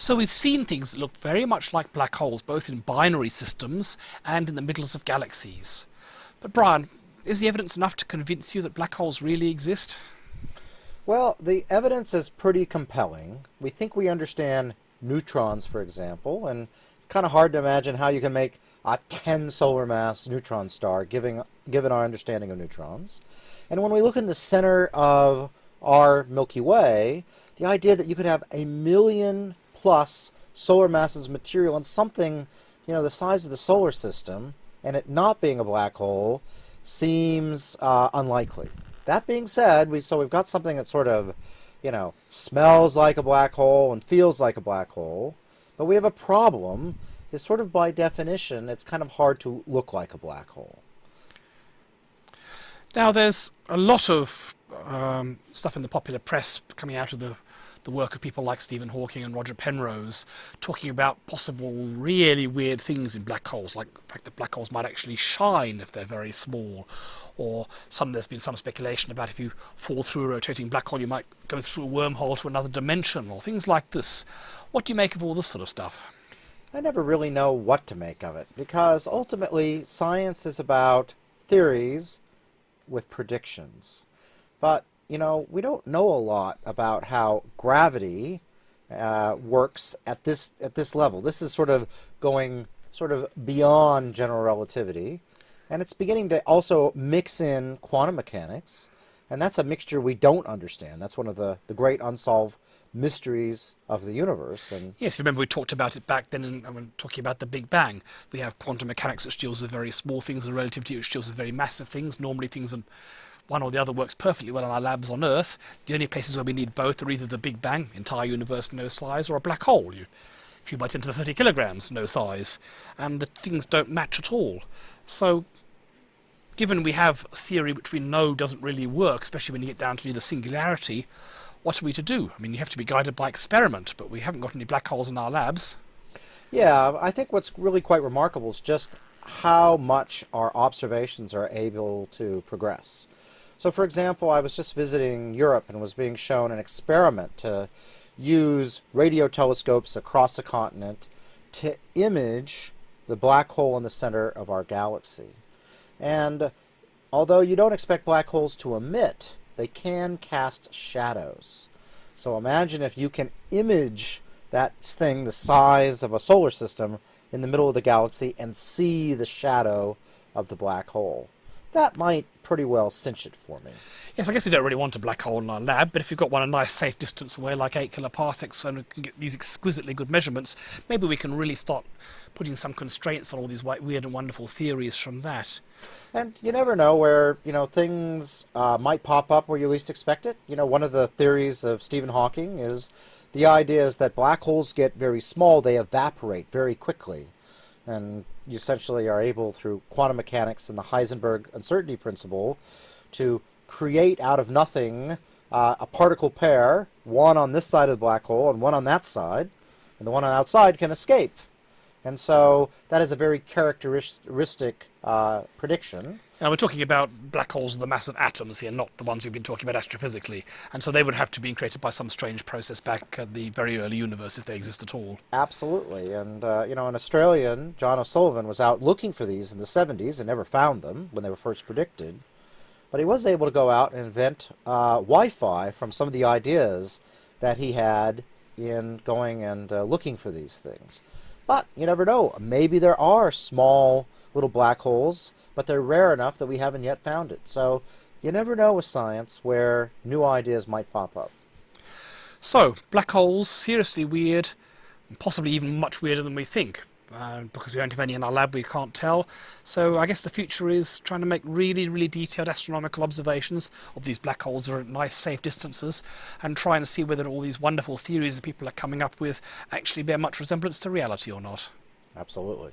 So we've seen things that look very much like black holes, both in binary systems and in the middles of galaxies. But Brian, is the evidence enough to convince you that black holes really exist? Well, the evidence is pretty compelling. We think we understand neutrons, for example, and it's kind of hard to imagine how you can make a 10 solar mass neutron star, given, given our understanding of neutrons. And when we look in the center of our Milky Way, the idea that you could have a million plus solar masses material and something, you know, the size of the solar system, and it not being a black hole, seems uh, unlikely. That being said, we so we've got something that sort of, you know, smells like a black hole and feels like a black hole, but we have a problem. Is sort of by definition, it's kind of hard to look like a black hole. Now, there's a lot of um, stuff in the popular press coming out of the the work of people like Stephen Hawking and Roger Penrose, talking about possible really weird things in black holes, like the fact that black holes might actually shine if they're very small, or some there's been some speculation about if you fall through a rotating black hole, you might go through a wormhole to another dimension, or things like this. What do you make of all this sort of stuff? I never really know what to make of it, because ultimately science is about theories with predictions. But you know, we don't know a lot about how gravity uh, works at this at this level. This is sort of going sort of beyond general relativity, and it's beginning to also mix in quantum mechanics, and that's a mixture we don't understand. That's one of the the great unsolved mysteries of the universe. And yes, remember we talked about it back then in, when talking about the Big Bang. We have quantum mechanics which deals with very small things and relativity which deals with very massive things. Normally things are one or the other works perfectly well in our labs on Earth. The only places where we need both are either the Big Bang, entire universe no size, or a black hole, you, a few by 10 to the 30 kilograms, no size. And the things don't match at all. So, given we have a theory which we know doesn't really work, especially when you get down to the singularity, what are we to do? I mean, you have to be guided by experiment, but we haven't got any black holes in our labs. Yeah, I think what's really quite remarkable is just how much our observations are able to progress. So for example, I was just visiting Europe and was being shown an experiment to use radio telescopes across the continent to image the black hole in the center of our galaxy. And although you don't expect black holes to emit, they can cast shadows. So imagine if you can image that thing the size of a solar system in the middle of the galaxy and see the shadow of the black hole that might pretty well cinch it for me. Yes, I guess we don't really want a black hole in our lab, but if you've got one a nice safe distance away, like 8 kiloparsecs, and we can get these exquisitely good measurements, maybe we can really start putting some constraints on all these weird and wonderful theories from that. And you never know where, you know, things uh, might pop up where you least expect it. You know, one of the theories of Stephen Hawking is the idea is that black holes get very small, they evaporate very quickly and you essentially are able through quantum mechanics and the Heisenberg uncertainty principle to create out of nothing uh, a particle pair, one on this side of the black hole and one on that side, and the one on the outside can escape. And so that is a very characteristic uh, prediction. Now we're talking about black holes of the mass of atoms here, not the ones we've been talking about astrophysically. And so they would have to be created by some strange process back at the very early universe if they exist at all. Absolutely. And, uh, you know, an Australian, John O'Sullivan, was out looking for these in the 70s and never found them when they were first predicted. But he was able to go out and invent uh, Wi-Fi from some of the ideas that he had in going and uh, looking for these things. But you never know. Maybe there are small little black holes, but they're rare enough that we haven't yet found it. So you never know with science where new ideas might pop up. So, black holes, seriously weird, possibly even much weirder than we think. Uh, because we don't have any in our lab, we can't tell. So I guess the future is trying to make really, really detailed astronomical observations of these black holes at nice, safe distances, and trying to see whether all these wonderful theories that people are coming up with actually bear much resemblance to reality or not. Absolutely.